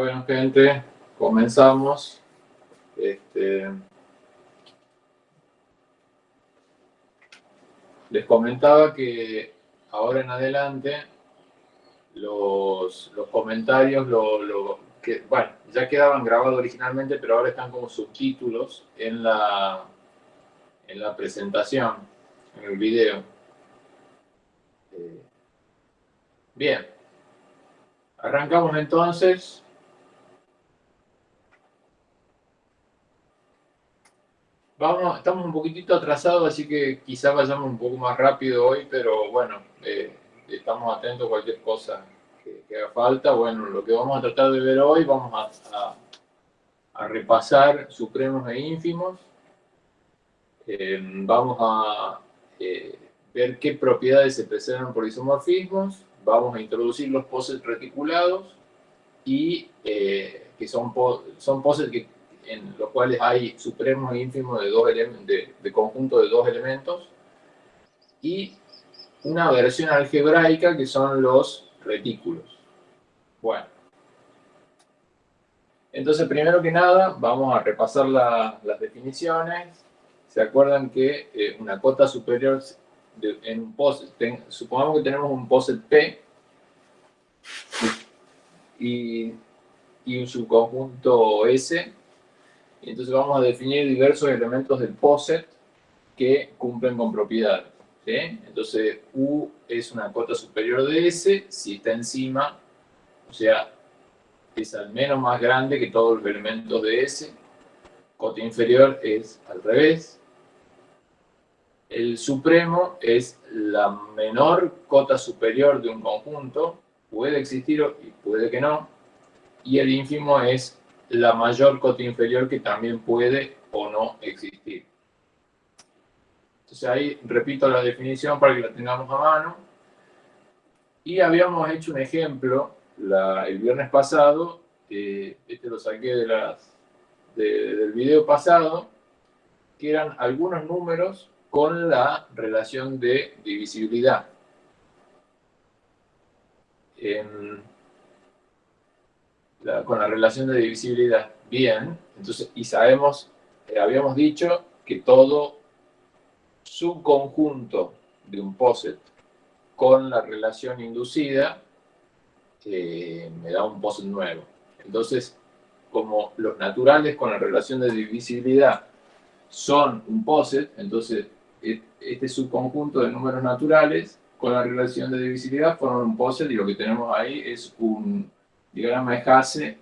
Bueno, gente, comenzamos. Este, les comentaba que ahora en adelante los, comentarios, lo, que, bueno, ya quedaban grabados originalmente, pero ahora están como subtítulos en la, en la presentación, en el video. Eh, bien. Arrancamos entonces. Vamos, estamos un poquitito atrasados, así que quizás vayamos un poco más rápido hoy, pero bueno, eh, estamos atentos a cualquier cosa que, haga falta. Bueno, lo que vamos a tratar de ver hoy, vamos a, repasar supremos e ínfimos. Eh, vamos a eh, ver qué propiedades se preservan por isomorfismos. Vamos a introducir los posets reticulados y que son, son posets que en los cuales hay supremos e ínfimos de, dos de, de conjunto de dos elementos, y una versión algebraica que son los retículos. Bueno. Entonces, primero que nada, vamos a repasar las definiciones. ¿Se acuerdan que eh, una cota superior en un poset, supongamos que tenemos un poset P y, y un subconjunto S, y entonces vamos a definir diversos elementos del POSET que cumplen con propiedades. Entonces, U es una cota superior de S si está encima, o sea, es al menos más grande que todos los elementos de S. Cota inferior es al revés. El supremo es la menor cota superior de un conjunto, puede existir y puede que no. Y el ínfimo es la mayor cota inferior que también puede o no existir. Entonces ahí repito la definición para que la tengamos a mano. Y habíamos hecho un ejemplo el viernes pasado, este lo saqué del video pasado, que eran algunos números con la relación de divisibilidad. En, con la relación de divisibilidad. Bien, entonces, y sabemos, eh, habíamos dicho que todo subconjunto de un poset con la relación inducida eh, me da un poset nuevo. Entonces, como los naturales con la relación de divisibilidad son un poset, entonces e, este subconjunto de números naturales con la relación de divisibilidad forman un poset y lo que tenemos ahí es un diagrama de Hasse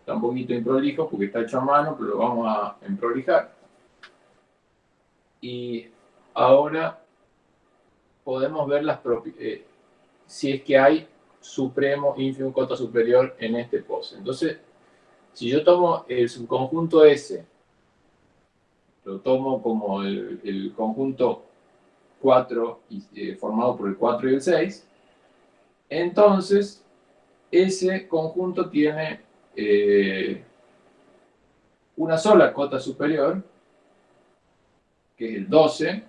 está un poquito improlijo porque está hecho a mano, pero lo vamos a emprolijar. Y ahora podemos ver las eh, si es que hay supremo, ínfimo, cota superior en este pose. Entonces, si yo tomo el subconjunto S, lo tomo como el, conjunto 4 eh, formado por el 4 y el 6, entonces ese conjunto tiene eh, una sola cota superior, que es el 12,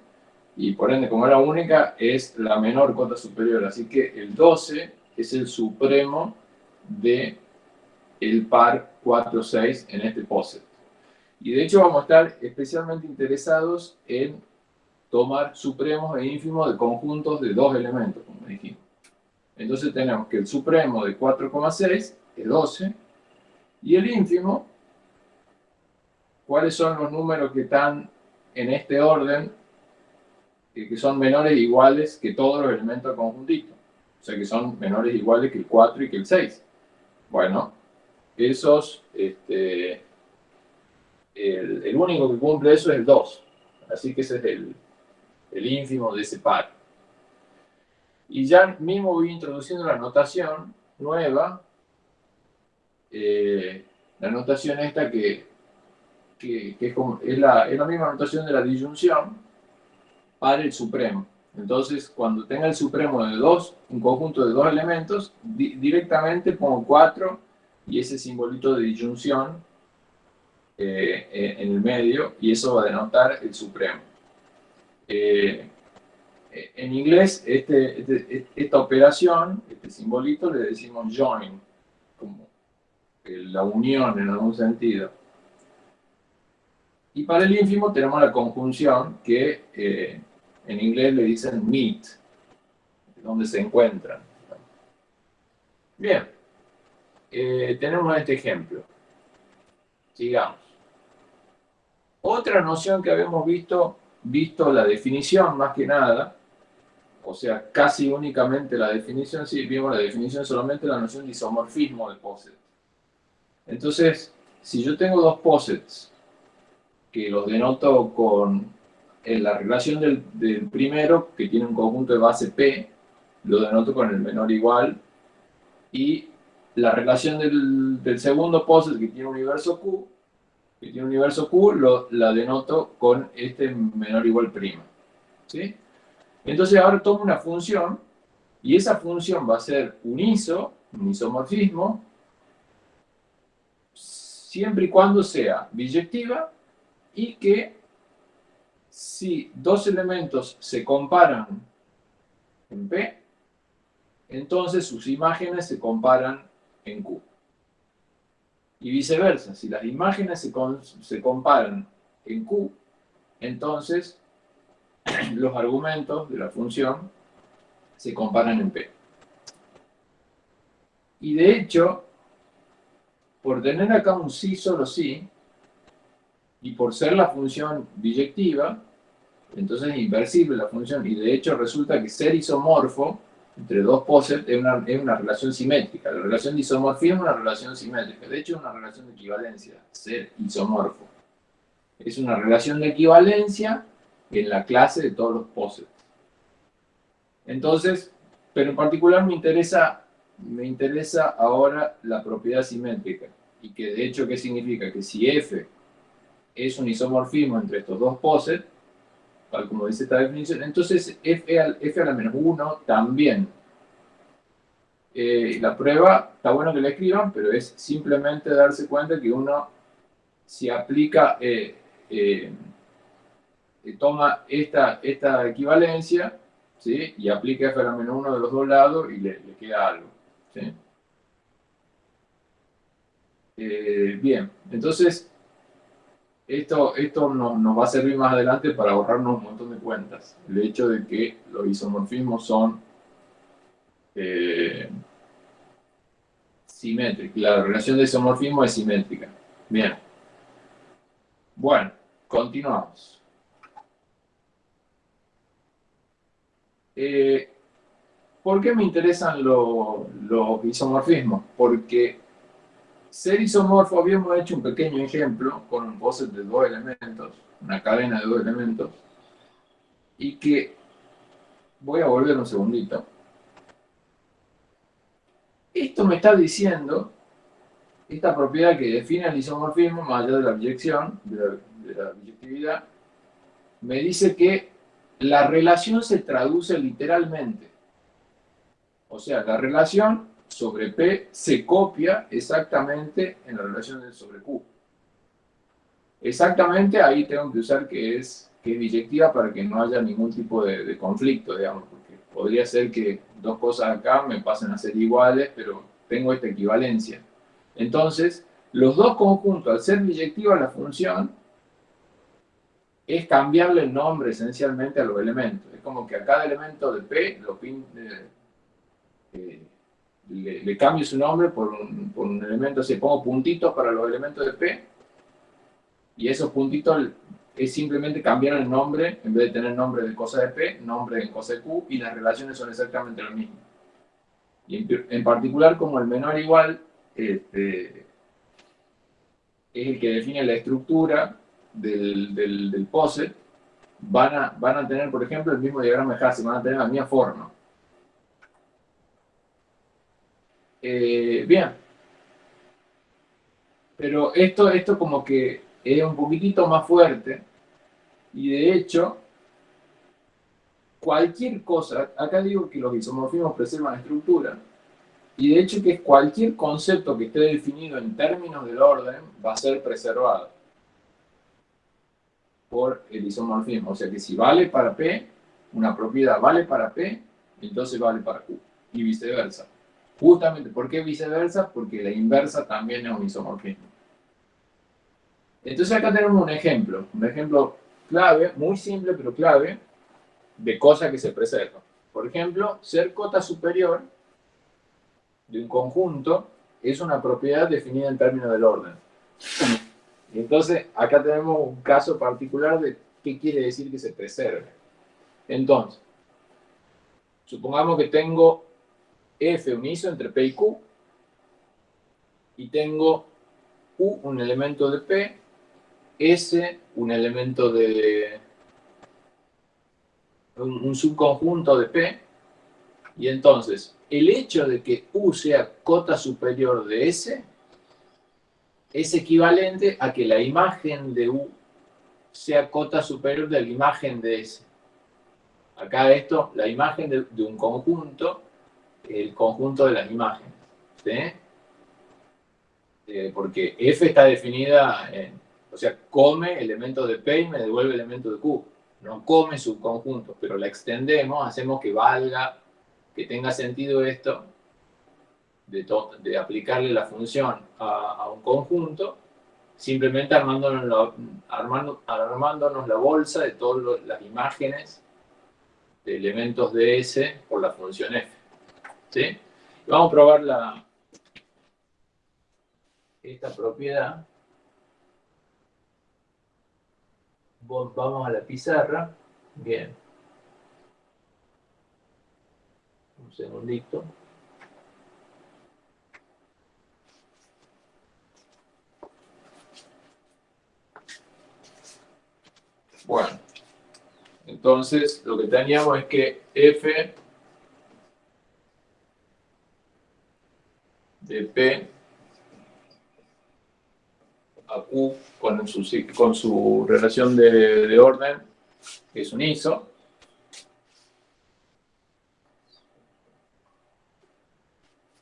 y por ende, como era única, es la menor cota superior. Así que el 12 es el supremo de el par 4-6 en este POSET. Y de hecho vamos a estar especialmente interesados en tomar supremos e ínfimos de conjuntos de dos elementos. Entonces tenemos que el supremo de 4,6 es 12, y el ínfimo, ¿cuáles son los números que están en este orden, que son menores iguales que todos los elementos del conjuntito? O sea, que son menores iguales que el 4 y que el 6. Bueno, esos, este, el, el, único que cumple eso es el 2. Así que ese es el, el ínfimo de ese par. Y ya mismo voy introduciendo la notación nueva, eh, la notación esta que, que, es, la, es, la, misma notación de la disyunción para el supremo. Entonces, cuando tenga el supremo de dos, un conjunto de dos elementos, directamente pongo 4 y ese simbolito de disyunción eh, en el medio, y eso va a denotar el supremo. Eh, en inglés, este, este, esta operación, este simbolito, le decimos join, como la unión en algún sentido. Y para el ínfimo tenemos la conjunción que eh, en inglés le dicen meet, donde se encuentran. Bien, eh, tenemos este ejemplo. Sigamos. Otra noción que habíamos visto, visto la definición más que nada, o sea, casi únicamente la definición, sí, vimos la definición solamente la noción de isomorfismo de POSIT. Entonces, si yo tengo dos posets que los denoto con la relación del, primero, que tiene un conjunto de base P, lo denoto con el menor igual, y la relación del, segundo poset, que tiene un universo Q, que tiene un universo Q, lo, la denoto con este menor igual prima. ¿sí? Entonces ahora tomo una función, y esa función va a ser un iso, un isomorfismo, siempre y cuando sea biyectiva y que si dos elementos se comparan en P, entonces sus imágenes se comparan en Q. Y viceversa, si las imágenes se, se comparan en Q, entonces los argumentos de la función se comparan en P. Y de hecho, por tener acá un sí solo sí, y por ser la función biyectiva, entonces es inversible la función, y de hecho resulta que ser isomorfo entre dos posets es una, es una relación simétrica. La relación de isomorfismo es una relación simétrica. De hecho, es una relación de equivalencia, ser isomorfo. Es una relación de equivalencia en la clase de todos los posets. Entonces, pero en particular me interesa, me interesa ahora la propiedad simétrica. Y que de hecho, ¿qué significa? Que si f es un isomorfismo entre estos dos posets, tal como dice esta definición, entonces f, a la menos 1 también. Eh, la prueba, está bueno que la escriban, pero es simplemente darse cuenta que uno, si aplica, eh, eh, toma esta, esta equivalencia, ¿sí? y aplica f a la menos 1 de los dos lados y le, le queda algo. ¿sí? Eh, bien, entonces esto, esto nos va a servir más adelante para ahorrarnos un montón de cuentas. El hecho de que los isomorfismos son eh, simétricos. La relación de isomorfismo es simétrica. Bien. Bueno, continuamos. Eh, ¿Por qué me interesan los isomorfismos? Porque ser isomorfo, habíamos hecho un pequeño ejemplo con un poset de dos elementos, una cadena de dos elementos, y que voy a volver un segundito. Esto me está diciendo, esta propiedad que define el isomorfismo, más allá de la biyección, de la, de la biyectividad, me dice que la relación se traduce literalmente. O sea, la relación sobre P se copia exactamente en la relación sobre Q. Exactamente ahí tengo que usar que es, que es biyectiva para que no haya ningún tipo de, conflicto, digamos, porque podría ser que dos cosas acá me pasen a ser iguales, pero tengo esta equivalencia. Entonces, los dos conjuntos, al ser biyectiva la función, es cambiarle el nombre esencialmente a los elementos. Es como que a cada elemento de P pin, eh, le, cambio su nombre por un, elemento, así pongo puntitos para los elementos de P, y esos puntitos es simplemente cambiar el nombre, en vez de tener nombre de cosa de P, nombre de cosa de Q, y las relaciones son exactamente las mismas. Y en, particular, como el menor igual este, es el que define la estructura del, del, POSET, van a, van a tener, por ejemplo, el mismo diagrama de Hasse, van a tener la misma forma. Eh, bien. Pero esto, esto como que es un poquitito más fuerte. Y de hecho, cualquier cosa, acá digo que los isomorfismos preservan estructura, y de hecho que cualquier concepto que esté definido en términos del orden va a ser preservado por el isomorfismo. O sea que si vale para P, una propiedad vale para P, entonces vale para Q, y viceversa. Justamente, ¿por qué viceversa? Porque la inversa también es un isomorfismo. Entonces acá tenemos un ejemplo, un ejemplo clave, muy simple pero clave, de cosas que se preservan. Por ejemplo, ser cota superior de un conjunto es una propiedad definida en términos del orden. Entonces, acá tenemos un caso particular de qué quiere decir que se preserve. Entonces, supongamos que tengo F uniso entre P y Q, y tengo U un elemento de P, S un elemento de un, subconjunto de P, y entonces el hecho de que U sea cota superior de S es equivalente a que la imagen de U sea cota superior de la imagen de S. Acá esto, la imagen de un conjunto el conjunto de las imágenes. ¿sí? Eh, porque F está definida en, o sea, come elementos de P y me devuelve elementos de Q. No come subconjuntos, pero la extendemos, hacemos que valga, que tenga sentido esto, de, aplicarle la función a, un conjunto, simplemente armándonos la, armando, armándonos la bolsa de todas las imágenes de elementos de S por la función F. ¿sí? Vamos a probar la, esta propiedad. Vamos a la pizarra. Bien. Un segundito. Bueno, entonces lo que teníamos es que f de P a Q con su, con su relación de, orden, es un ISO.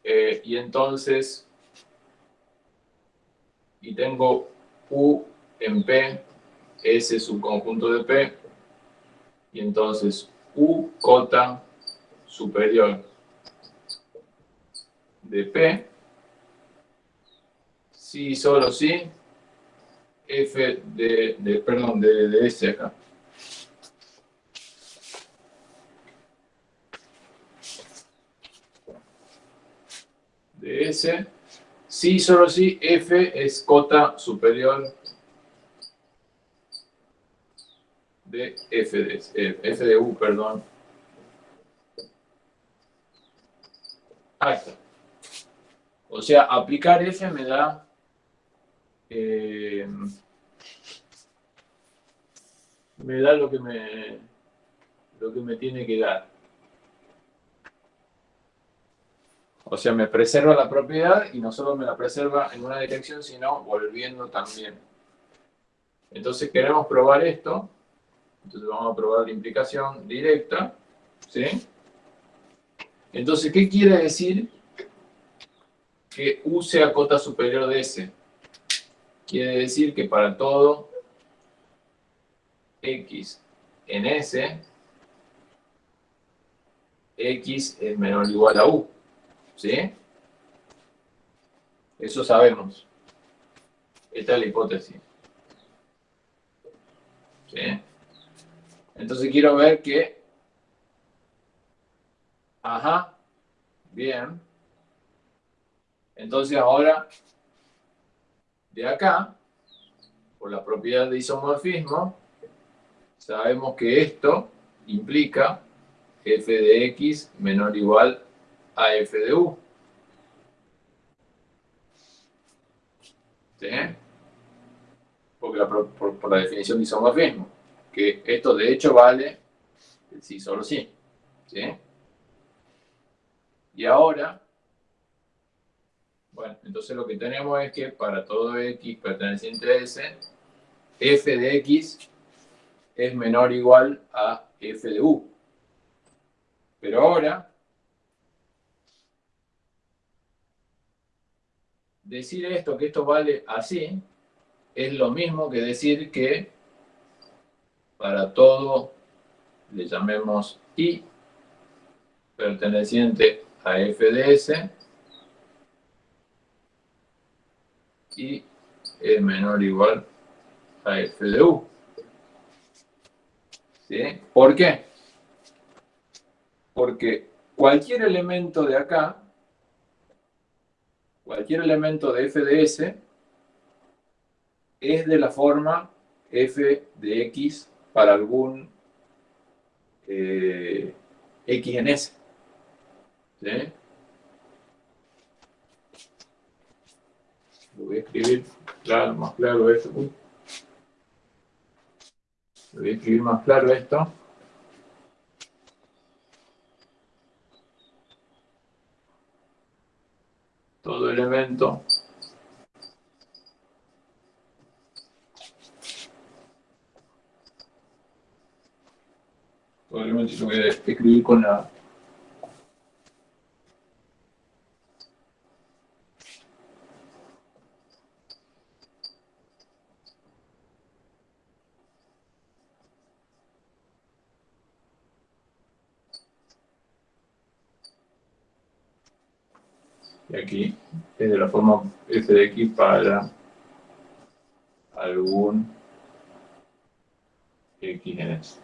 Eh, y entonces, y tengo U en P, S subconjunto de P, y entonces U cota superior de P sí, solo sí, f de, perdón, de, de S acá. De S, sí, solo sí, f es cota superior de f de, eh, f de u, perdón. O sea, aplicar f me da eh, me da lo que me, lo que me tiene que dar. O sea, me preserva la propiedad y no solo me la preserva en una dirección, sino volviendo también. Entonces queremos probar esto. Entonces vamos a probar la implicación directa. ¿Sí? Entonces, ¿qué quiere decir que U sea cota superior de S? Quiere decir que para todo x en S, x es menor o igual a u. ¿Sí? Eso sabemos. Esta es la hipótesis. ¿Sí? Entonces quiero ver que... Ajá. Bien. Entonces ahora de acá, por la propiedad de isomorfismo, sabemos que esto implica f de x menor o igual a f de u. ¿Sí? Porque por, la definición de isomorfismo, que esto de hecho vale sí solo sí. ¿Sí? Y ahora bueno, entonces lo que tenemos es que para todo x perteneciente a S, f de x es menor o igual a f de u. Pero ahora, decir esto, que esto vale así, es lo mismo que decir que para todo, le llamemos I, perteneciente a FDS, y es menor o igual a F de U. ¿Sí? ¿Por qué? Porque cualquier elemento de acá, cualquier elemento de f de s, es de la forma f de x para algún eh, x en s. Lo voy a escribir claro, más claro esto. Lo voy a escribir más claro esto. Todo elemento todo elemento lo voy a escribir con la y aquí es de la forma f de x para algún x en S.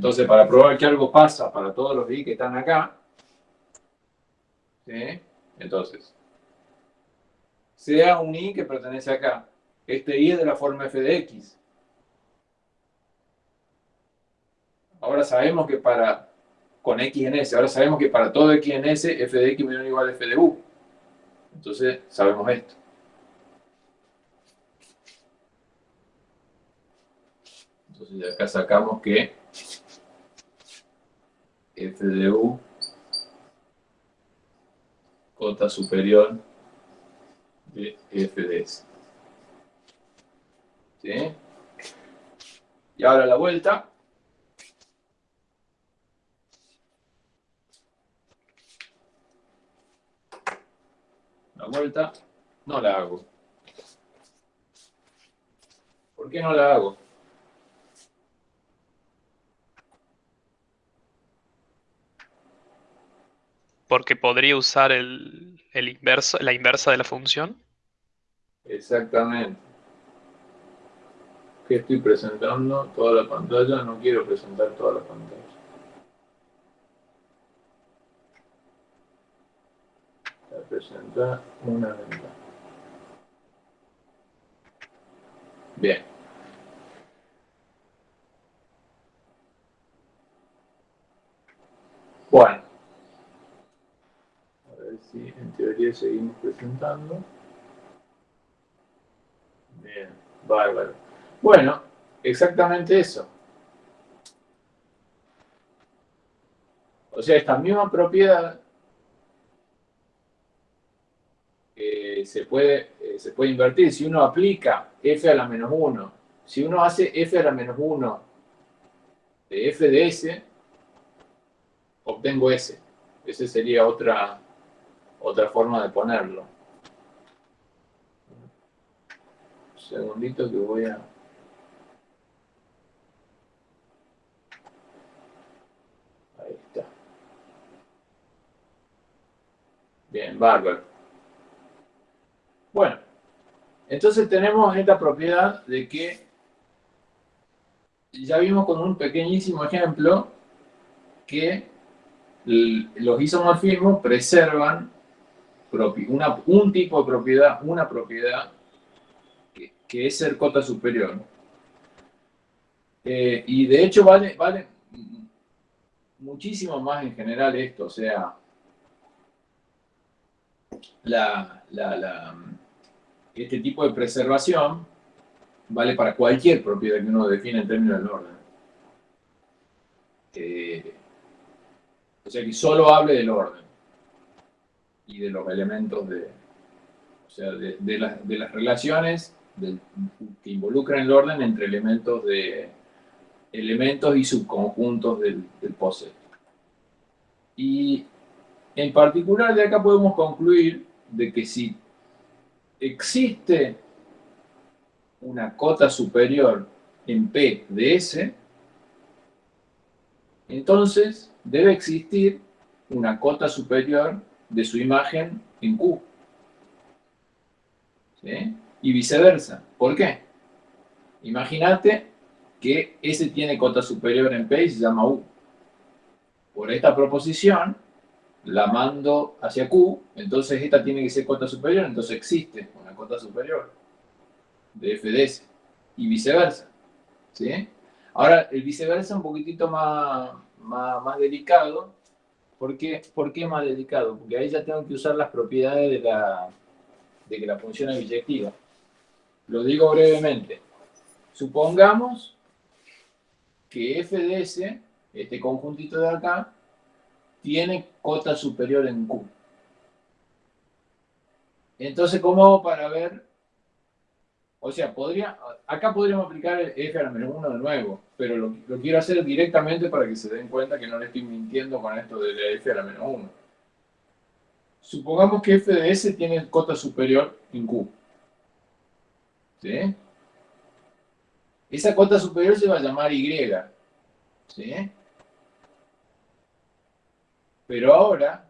Entonces, para probar que algo pasa para todos los i que están acá, entonces, sea un i que pertenece acá, este i es de la forma f de x. Ahora sabemos que para, con x en s, ahora sabemos que para todo x en s, f de x menor o igual a f de u. Entonces, sabemos esto. Entonces de acá sacamos que f de u cota superior de f de s. ¿Sí? Y ahora la vuelta. La vuelta no la hago. ¿Por qué no la hago? Porque podría usar el, el inverso, la inversa de la función. Exactamente que estoy presentando toda la pantalla, no quiero presentar toda la pantalla. Voy a presentar una ventana. Bien. Bueno. En teoría seguimos presentando. Bien, bárbaro. Bueno, exactamente eso. O sea, esta misma propiedad eh, se, puede, eh, se puede invertir. Si uno aplica f a la menos 1, si uno hace f a la menos 1 de f de s, obtengo s. Esa sería otra, otra forma de ponerlo. Un segundito que voy a... Bien, bárbaro. Bueno, entonces tenemos esta propiedad de que ya vimos con un pequeñísimo ejemplo que los isomorfismos preservan un tipo de propiedad, una propiedad que, es ser cota superior. Eh, y de hecho vale, vale muchísimo más en general esto, o sea, la, este tipo de preservación vale para cualquier propiedad que uno define en términos del orden. Eh, o sea, que solo hable del orden y de los elementos de, o sea, de, de las relaciones que involucran el orden entre elementos de elementos y subconjuntos del, del POSET. Y en particular, de acá podemos concluir de que si existe una cota superior en P de S, entonces debe existir una cota superior de su imagen en Q. ¿Sí? Y viceversa. ¿Por qué? Imagínate que S tiene cota superior en P y se llama U. Por esta proposición, la mando hacia Q, entonces esta tiene que ser cota superior, entonces existe una cota superior de F de S. Y viceversa. ¿Sí? Ahora, el viceversa es un poquitito más, más, delicado. ¿Por qué? ¿Por qué más delicado? Porque ahí ya tengo que usar las propiedades de, la, de que la función es biyectiva. Lo digo brevemente. Supongamos que f de s, este conjuntito de acá, tiene cota superior en Q. Entonces, ¿cómo hago para ver? O sea, podría, acá podríamos aplicar f a la menos 1 de nuevo, pero lo, quiero hacer directamente para que se den cuenta que no le estoy mintiendo con esto de f a la menos 1. Supongamos que f de s tiene cota superior en Q. ¿Sí? Esa cota superior se va a llamar Y. ¿Sí? Pero ahora,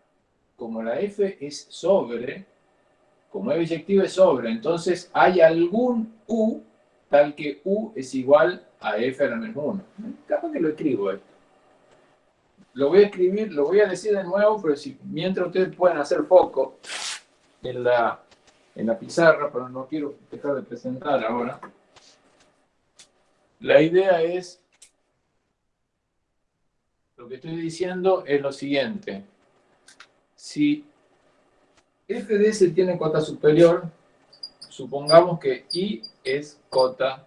como la f es sobre, como es biyectiva es sobre, entonces hay algún u tal que u es igual a f a la menos 1. Capaz que lo escribo esto. Lo voy a escribir, lo voy a decir de nuevo, pero si, mientras ustedes pueden hacer foco en la, en la pizarra, pero no quiero dejar de presentar ahora. La idea es, lo que estoy diciendo es lo siguiente. Si f de s tiene cota superior, supongamos que i es cota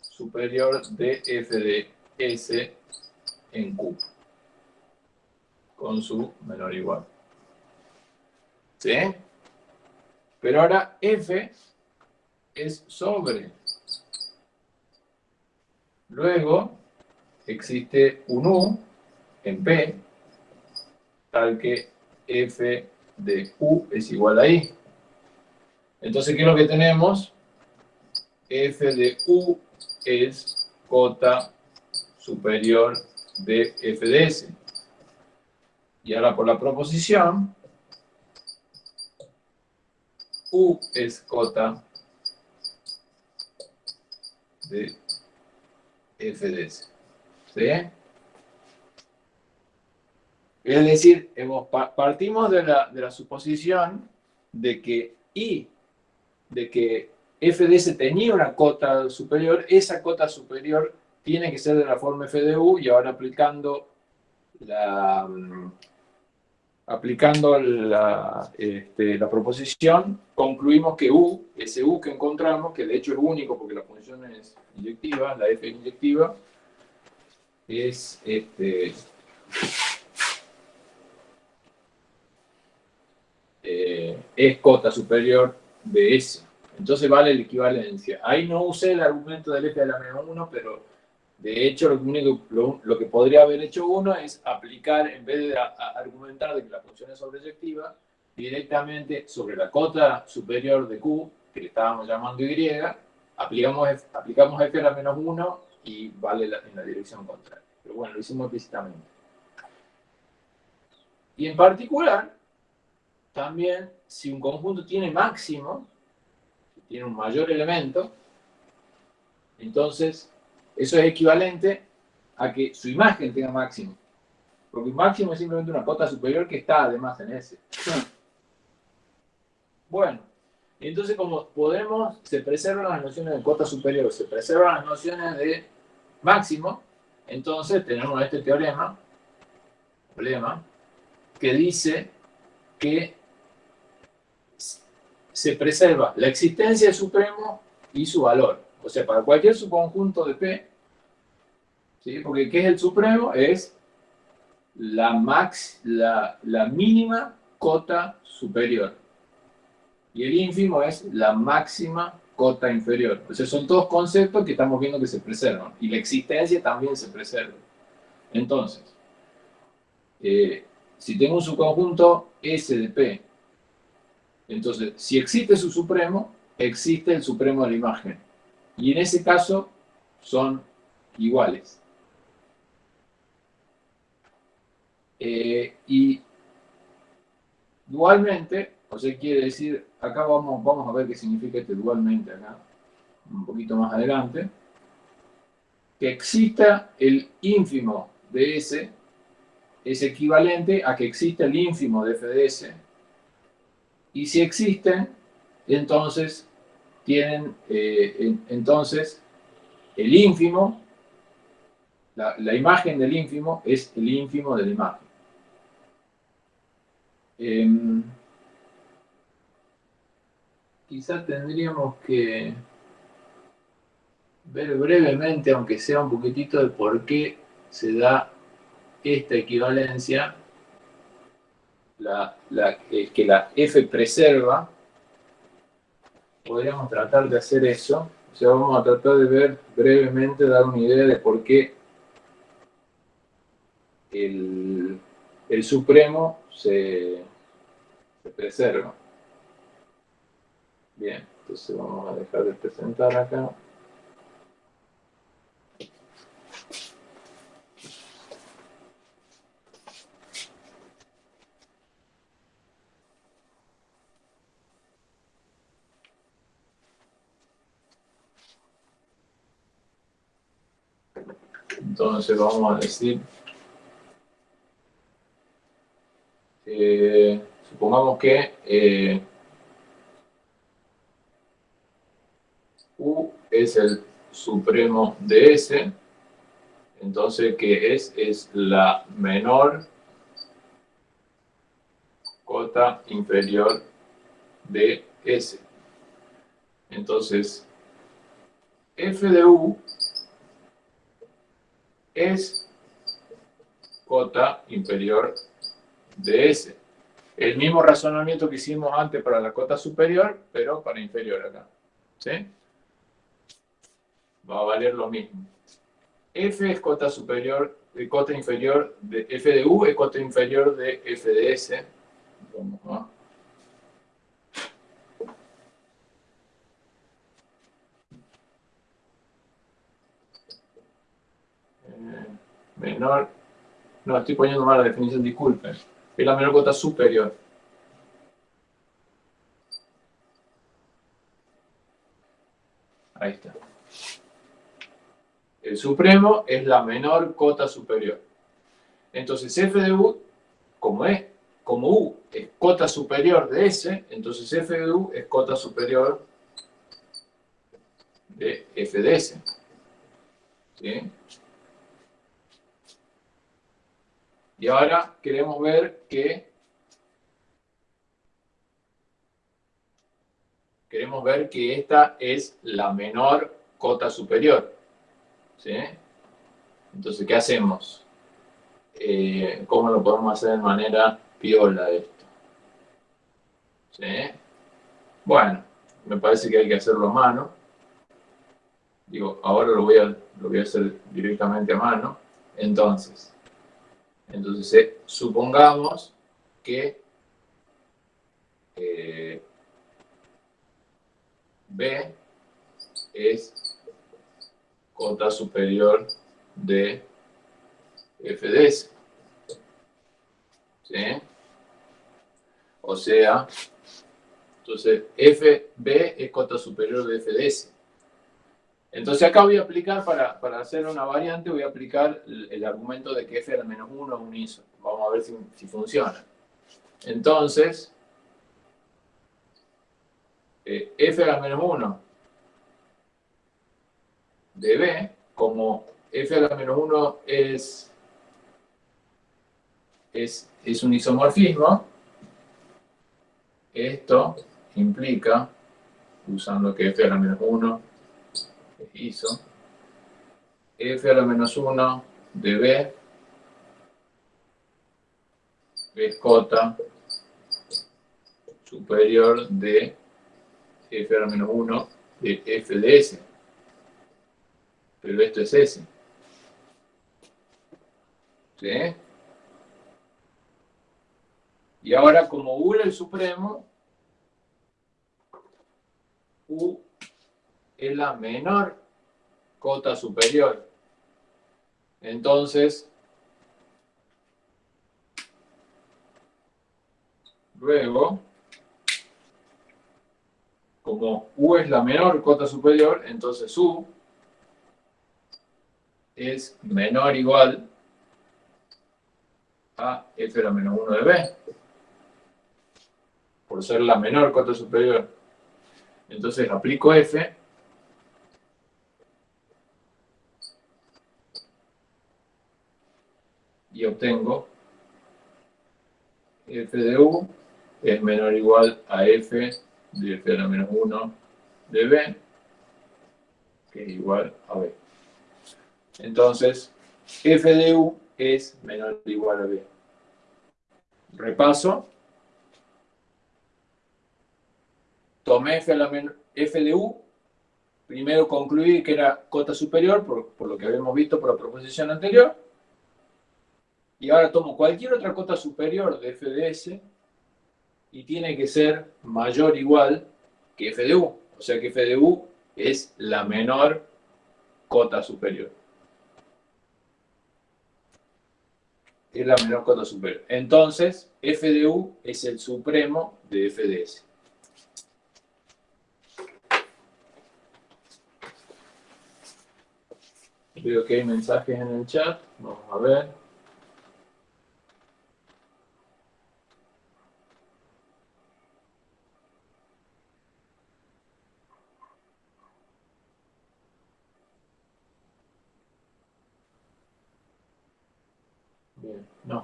superior de f de s en q, con su menor igual. ¿Sí? Pero ahora f es sobre Luego existe un U en P, tal que F de U es igual a I. Entonces, ¿qué es lo que tenemos? F de U es cota superior de F de S. Y ahora por la proposición, U es cota de FDS. ¿Sí? Es decir, hemos, partimos de la, de la, suposición de que I, de que FDS tenía una cota superior, esa cota superior tiene que ser de la forma FDU y ahora aplicando la, aplicando la, este, la proposición, concluimos que U, ese U que encontramos, que de hecho es único porque la función es inyectiva, la F inyectiva, es este, eh, es cota superior de S. Entonces vale la equivalencia. Ahí no usé el argumento del F de la menos 1, pero de hecho lo, único, lo, que podría haber hecho uno es aplicar, en vez de argumentar de que la función es sobreyectiva, directamente sobre la cota superior de Q, que le estábamos llamando Y, aplicamos, aplicamos f a la menos 1 y vale en la dirección contraria. Pero bueno, lo hicimos explícitamente. Y en particular, también, si un conjunto tiene máximo, tiene un mayor elemento, entonces eso es equivalente a que su imagen tenga máximo. Porque máximo es simplemente una cota superior que está además en ese. Bueno, entonces, como podemos, se preservan las nociones de cota superior, se preservan las nociones de máximo, entonces tenemos este teorema, problema, que dice que se preserva la existencia del supremo y su valor. O sea, para cualquier subconjunto de P, ¿sí? porque ¿qué es el supremo? Es la, max, la, la mínima cota superior y el ínfimo es la máxima cota inferior. Entonces son todos conceptos que estamos viendo que se preservan. Y la existencia también se preserva. Entonces, eh, si tengo un subconjunto S de P, entonces, si existe su supremo, existe el supremo de la imagen. Y en ese caso, son iguales. Eh, y dualmente, o sea, quiere decir, acá vamos, vamos a ver qué significa este dualmente acá, un poquito más adelante, que exista el ínfimo de S es equivalente a que exista el ínfimo de f de S, y si existen, entonces tienen, eh, entonces el ínfimo, la, imagen del ínfimo es el ínfimo de la imagen. Eh, quizás tendríamos que ver brevemente, aunque sea un poquitito, de por qué se da esta equivalencia, que la f preserva. Podríamos tratar de hacer eso. O sea, vamos a tratar de ver brevemente, dar una idea de por qué el, el supremo se preserva. Bien, entonces vamos a dejar de presentar acá. Entonces vamos a decir, eh, supongamos que eh, U es el supremo de S, entonces que es, es la menor cota inferior de S. Entonces, f de U es cota inferior de S. El mismo razonamiento que hicimos antes para la cota superior, pero para inferior acá. ¿Sí? Va a valer lo mismo. F es cota superior, de cota inferior de F de U es cota inferior de F de S. Vamos a menor, no, estoy poniendo mal la definición, disculpen, es la menor cota superior. Ahí está. El supremo es la menor cota superior. Entonces f de u, como es, como u es cota superior de S, entonces f de u es cota superior de f de S. ¿Sí? Y ahora queremos ver que queremos ver que esta es la menor cota superior. ¿Sí? Entonces, ¿qué hacemos? Eh, ¿Cómo lo podemos hacer de manera piola esto? ¿Sí? Bueno, me parece que hay que hacerlo a mano. Digo, ahora lo voy a, lo voy a hacer directamente a mano. Entonces, entonces, eh, supongamos que eh, B es cota superior de f de S. ¿Sí? O sea, entonces FB es cota superior de f de S. Entonces acá voy a aplicar, para, hacer una variante, voy a aplicar el, argumento de que f a la menos 1 es un ISO. Vamos a ver si, funciona. Entonces, eh, f a la menos 1 de b, como f a la menos 1 es, es, es un isomorfismo, esto implica, usando que f a la menos 1 hizo f a la menos 1 de b es cota superior de f a la menos 1 de f de s. Pero esto es s. ¿Sí? Y ahora, como U el supremo, U es la menor cota superior. Entonces, luego, como U es la menor cota superior, entonces U es menor o igual a f la menos 1 de b, por ser la menor cota superior. Entonces aplico f, obtengo f de u es menor o igual a f de f a la menos 1 de b, que es igual a b. Entonces, f de u es menor o igual a b. Repaso. Tomé f, de u. Primero concluí que era cota superior, por, por lo que habíamos visto por la proposición anterior. Y ahora tomo cualquier otra cota superior de f de s y tiene que ser mayor o igual que f de u. O sea que f de u es la menor cota superior. es la menor cota superior. Entonces, f de u es el supremo de f de s. Veo que hay mensajes en el chat. Vamos a ver.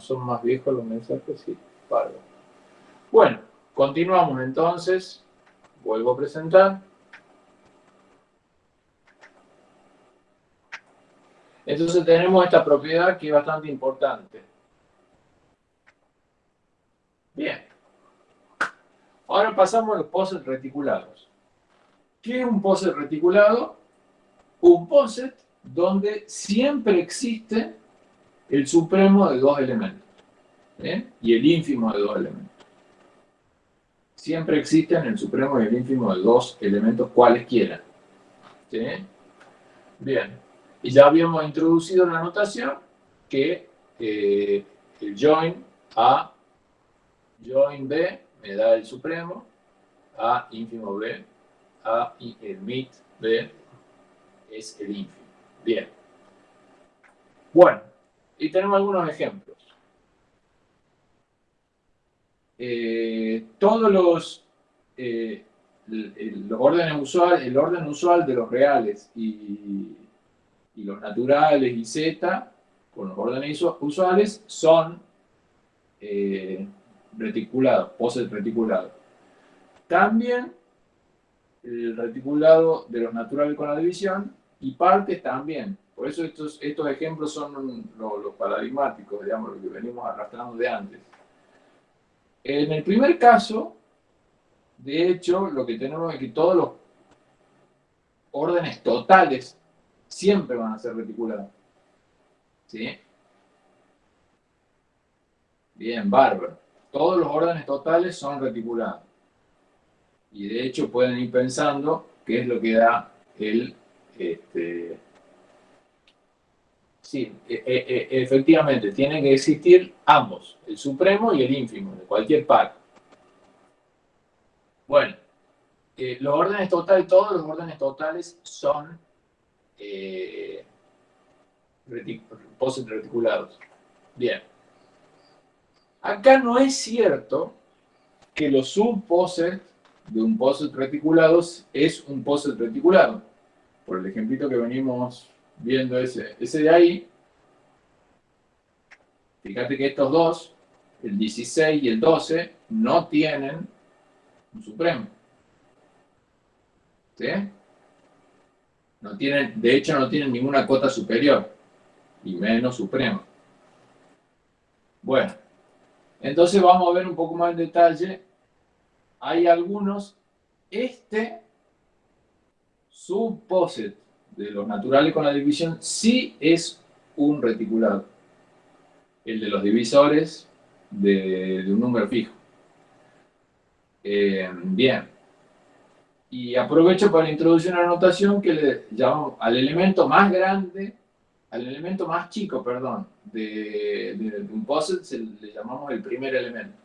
Son más viejos los mensajes, sí. Bueno, continuamos entonces. Vuelvo a presentar. Entonces tenemos esta propiedad que es bastante importante. Bien. Ahora pasamos a los POSET reticulados. ¿Qué es un POSET reticulado? Un POSET donde siempre existe el supremo de dos elementos y el ínfimo de dos elementos. Siempre existen el supremo y el ínfimo de dos elementos cualesquiera. ¿sí? Bien, y ya habíamos introducido la notación que eh, el join A, join B me da el supremo, A ínfimo B, A y el mit B es el ínfimo. Bien. Bueno, y tenemos algunos ejemplos. Eh, todos los, eh, los órdenes usuales, el orden usual de los reales y, los naturales y z, con los órdenes usuales, son eh, reticulados, poses reticulados. También el reticulado de los naturales con la división y partes también. Por eso estos, estos ejemplos son los, paradigmáticos, digamos, lo que venimos arrastrando de antes. En el primer caso, de hecho, lo que tenemos es que todos los órdenes totales siempre van a ser reticulados. ¿Sí? Bien, bárbaro. Todos los órdenes totales son reticulados. Y de hecho pueden ir pensando qué es lo que da el, este, Sí, e, e, e, efectivamente, tienen que existir ambos, el supremo y el ínfimo, de cualquier par. Bueno, eh, los órdenes totales, todos los órdenes totales son eh, reticulados. Bien. Acá no es cierto que los subposets de un poset reticulado es un poset reticulado. Por el ejemplito que venimos viendo ese, ese de ahí, fíjate que estos dos, el 16 y el 12, no tienen un supremo. ¿Sí? No tienen, de hecho no tienen ninguna cota superior, y menos supremo. Bueno, entonces vamos a ver un poco más en detalle. Hay algunos, este subposet de los naturales con la división sí es un reticulado. El de los divisores de, un número fijo. Eh, bien. Y aprovecho para introducir una notación que le llamamos al elemento más grande, al elemento más chico, perdón, de, de un POSIT se le llamamos el primer elemento.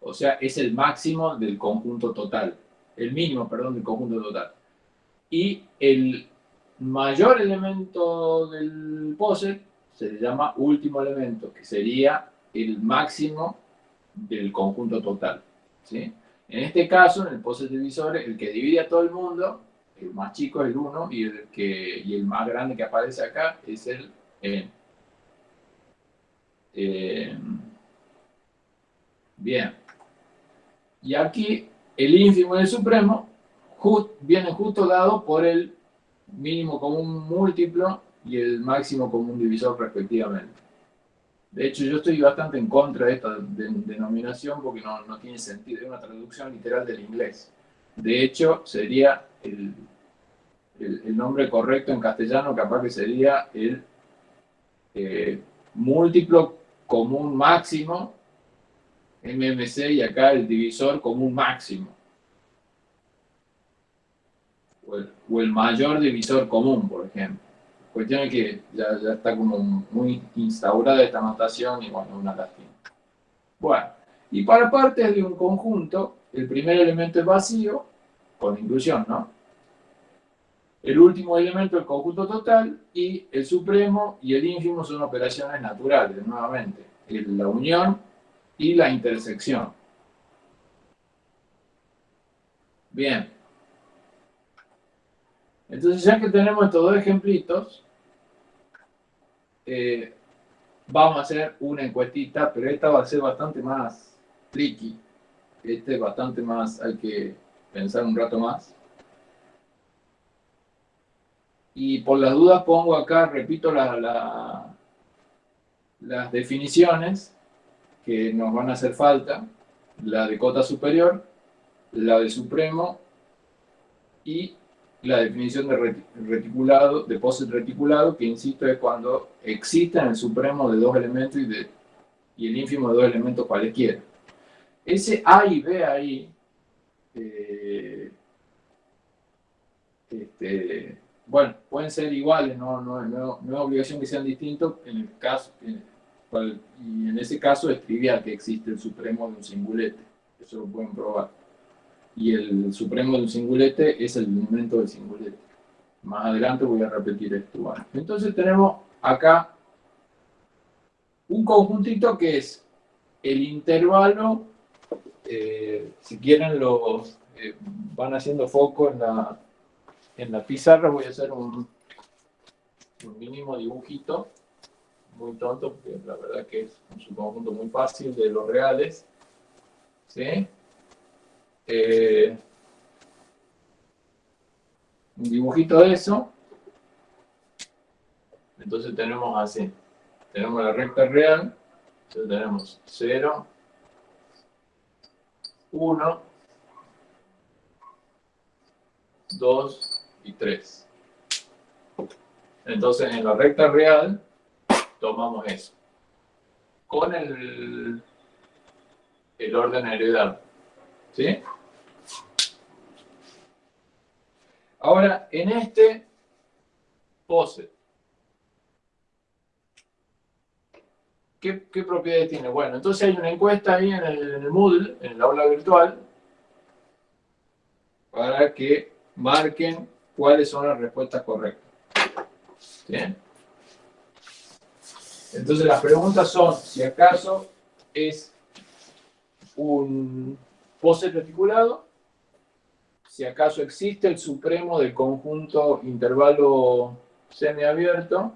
O sea, es el máximo del conjunto total, el mínimo, perdón, del conjunto total. Y el mayor elemento del POSIT se le llama último elemento, que sería el máximo del conjunto total. ¿sí? En este caso, en el POSIT divisor, el que divide a todo el mundo, el más chico es el 1 y el, y el más grande que aparece acá es el n. Eh, bien. Y aquí el ínfimo y el supremo vienen justo dados por el mínimo común múltiplo y el máximo común divisor respectivamente. De hecho, yo estoy bastante en contra de esta denominación porque no, no, tiene sentido, es una traducción literal del inglés. De hecho, sería el, el, nombre correcto en castellano, capaz que sería el eh, múltiplo común máximo, MMC, y acá el divisor común máximo. O el mayor divisor común, por ejemplo cuestión es que ya, está como muy instaurada esta notación y bueno, una lástima. Bueno, y para partes de un conjunto, el primer elemento es vacío, con inclusión, ¿no? El último elemento, el conjunto total, y el supremo y el ínfimo son operaciones naturales, nuevamente. La unión y la intersección. Bien. Entonces, ya que tenemos estos dos ejemplitos, eh, vamos a hacer una encuestita, pero esta va a ser bastante más tricky. Este es bastante más, hay que pensar un rato más. Y por las dudas pongo acá, repito las definiciones que nos van a hacer falta. La de cota superior, la de supremo y la definición de reticulado, de POSIT reticulado, que insisto es cuando existen el supremo de dos elementos y, de, y el ínfimo de dos elementos cualquiera. Ese A y B ahí, eh, este, bueno, pueden ser iguales, no, no, no, no, es obligación que sean distintos, en el caso, y en ese caso es trivial que existe el supremo de un singulete, eso lo pueden probar y el supremo del singulete es el elemento del singulete. Más adelante voy a repetir esto. entonces tenemos acá un conjuntito que es el intervalo, eh, si quieren lo eh, van haciendo foco en la, en la pizarra, voy a hacer un, un mínimo dibujito, muy tonto, porque la verdad que es un subconjunto muy fácil de los reales. ¿Sí? Eh, un dibujito de eso. Entonces tenemos así. Tenemos la recta real. Entonces tenemos 0, 1, 2 y 3. Entonces en la recta real tomamos eso. Con el, el orden heredado. ¿Sí? Ahora, en este pose, ¿qué, propiedades tiene? Bueno, entonces hay una encuesta ahí en el, Moodle, en el aula virtual, para que marquen cuáles son las respuestas correctas. ¿Bien? Entonces las preguntas son, si acaso es un pose reticulado, si acaso existe el supremo del conjunto intervalo semiabierto,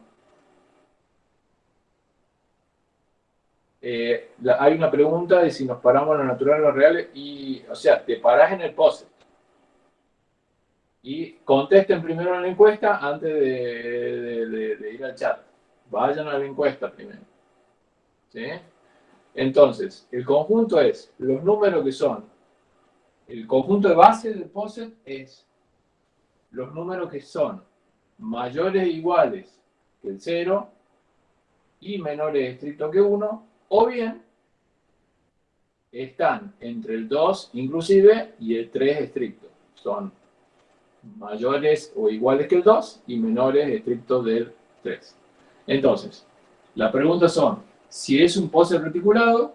eh, hay una pregunta de si nos paramos en lo natural o lo real, y, o sea, te parás en el POSIT. Y contesten primero en la encuesta antes de, ir al chat. Vayan a la encuesta primero. ¿Sí? Entonces, el conjunto es los números que son el conjunto de base del POSIT es los números que son mayores o iguales que el 0 y menores estrictos que 1, o bien están entre el 2 inclusive y el 3 estricto. son mayores o iguales que el 2 y menores estrictos del 3. Entonces, las preguntas son, si es un poset reticulado,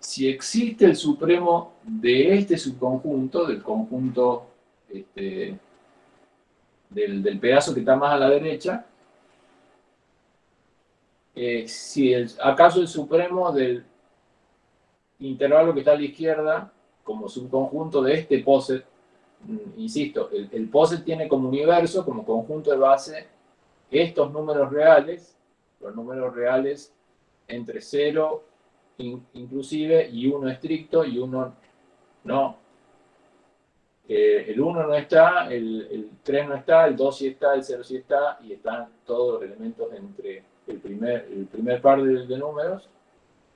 si existe el supremo de este subconjunto, del conjunto este, del, pedazo que está más a la derecha, eh, si acaso el supremo del intervalo que está a la izquierda, como subconjunto de este poset, mm, insisto, el, el poset tiene como universo, como conjunto de base, estos números reales, los números reales entre 0 inclusive y 1 estricto y 1 no. Eh, el 1 no está, el, 3 no está, el 2 sí está, el 0 sí está, y están todos los elementos entre el primer, el primer par de, números.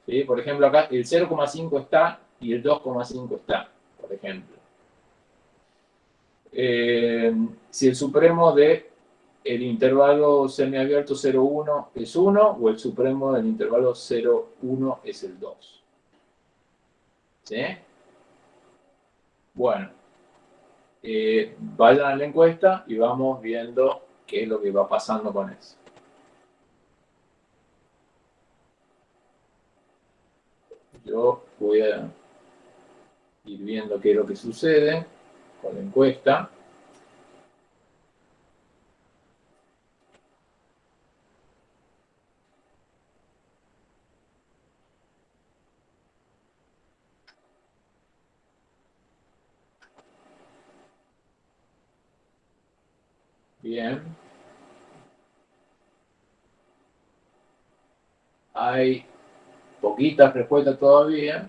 ¿sí? Por ejemplo, acá el 0,5 está y el 2,5 está, por ejemplo. Eh, si el supremo de el intervalo semiabierto 0,1 es 1 o el supremo del intervalo 0,1 es el 2. ¿Sí? Bueno, eh, vayan a la encuesta y vamos viendo qué es lo que va pasando con eso. Yo voy a ir viendo qué es lo que sucede con la encuesta. Bien. Hay poquitas respuestas todavía.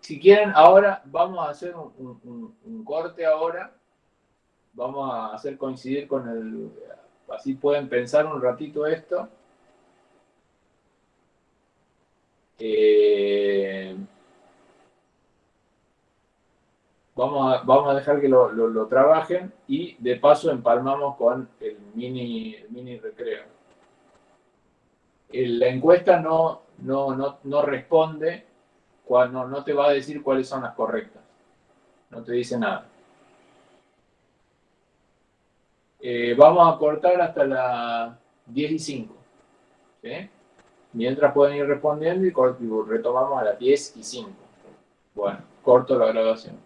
Si quieren, ahora vamos a hacer un, corte ahora. Vamos a hacer coincidir con el... Así pueden pensar un ratito esto. Eh, Vamos a, dejar que lo, trabajen y de paso empalmamos con el mini, mini recreo. La encuesta no, no, no, responde, cuando, no te va a decir cuáles son las correctas. No te dice nada. Eh, vamos a cortar hasta las 10 y 5. Mientras pueden ir respondiendo y retomamos a las 10 y 5. Bueno, corto la grabación.